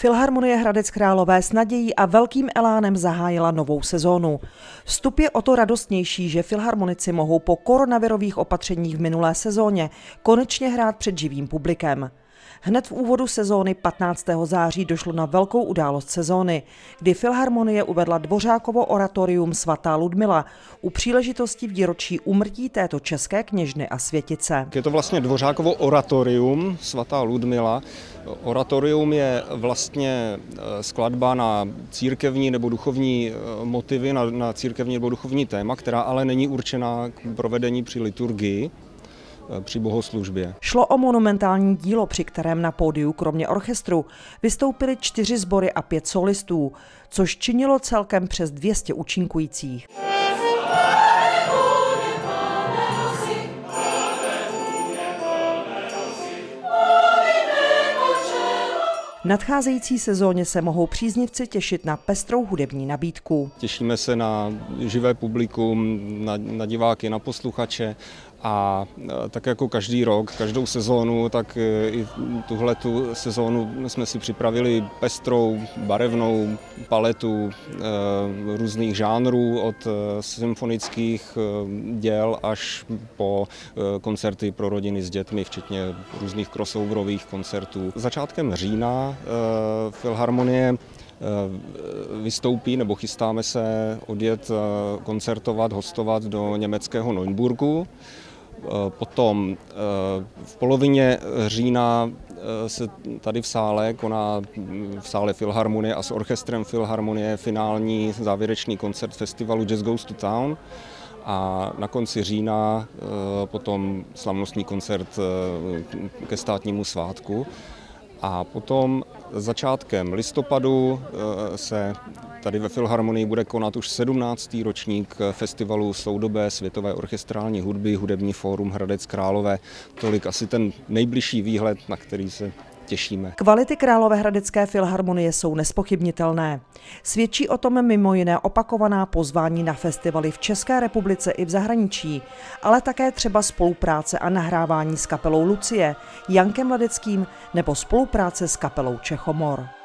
Filharmonie Hradec Králové s nadějí a velkým elánem zahájila novou sezónu. Vstup je o to radostnější, že filharmonici mohou po koronavirových opatřeních v minulé sezóně konečně hrát před živým publikem. Hned v úvodu sezóny 15. září došlo na velkou událost sezóny, kdy Filharmonie uvedla Dvořákovo oratorium svatá Ludmila u příležitosti výročí umrtí této české kněžny a světice. Je to vlastně Dvořákovo oratorium svatá Ludmila. Oratorium je vlastně eh, skladba na církevní nebo duchovní eh, motivy, na, na církevní nebo duchovní téma, která ale není určená k provedení při liturgii. Eh, při bohoslužbě. Šlo o monumentální dílo, při kterém na pódiu kromě orchestru vystoupili čtyři sbory a pět solistů, což činilo celkem přes 200 účinkujících. Nadcházející sezóně se mohou příznivci těšit na pestrou hudební nabídku. Těšíme se na živé publikum, na, na diváky, na posluchače a tak jako každý rok, každou sezónu, tak e, i tuhle tu sezónu jsme si připravili pestrou, barevnou paletu e, různých žánrů od e, symfonických děl až po koncerty pro rodiny s dětmi, včetně různých crossoverových koncertů. Začátkem října Filharmonie vystoupí nebo chystáme se odjet koncertovat, hostovat do německého Neunburgu. Eh, potom eh, v polovině října eh, se tady v sále koná v sále Filharmonie a s orchestrem Filharmonie finální závěrečný koncert festivalu Jazz Goes to Town a na konci října potom slavnostní koncert ke státnímu svátku. A potom začátkem listopadu eh, se tady ve Filharmonii bude konat už 17. ročník festivalu soudobé světové orchestrální hudby Hudební fórum Hradec Králové. Tolik asi ten nejbližší výhled, na který se těšíme. Kvality Královéhradecké filharmonie jsou nespochybnitelné. Svědčí o tom mimo jiné opakovaná pozvání na festivaly v České republice i v zahraničí, ale také třeba spolupráce a nahrávání s kapelou Lucie, Jankem Ladeckým nebo spolupráce s kapelou Čechomor.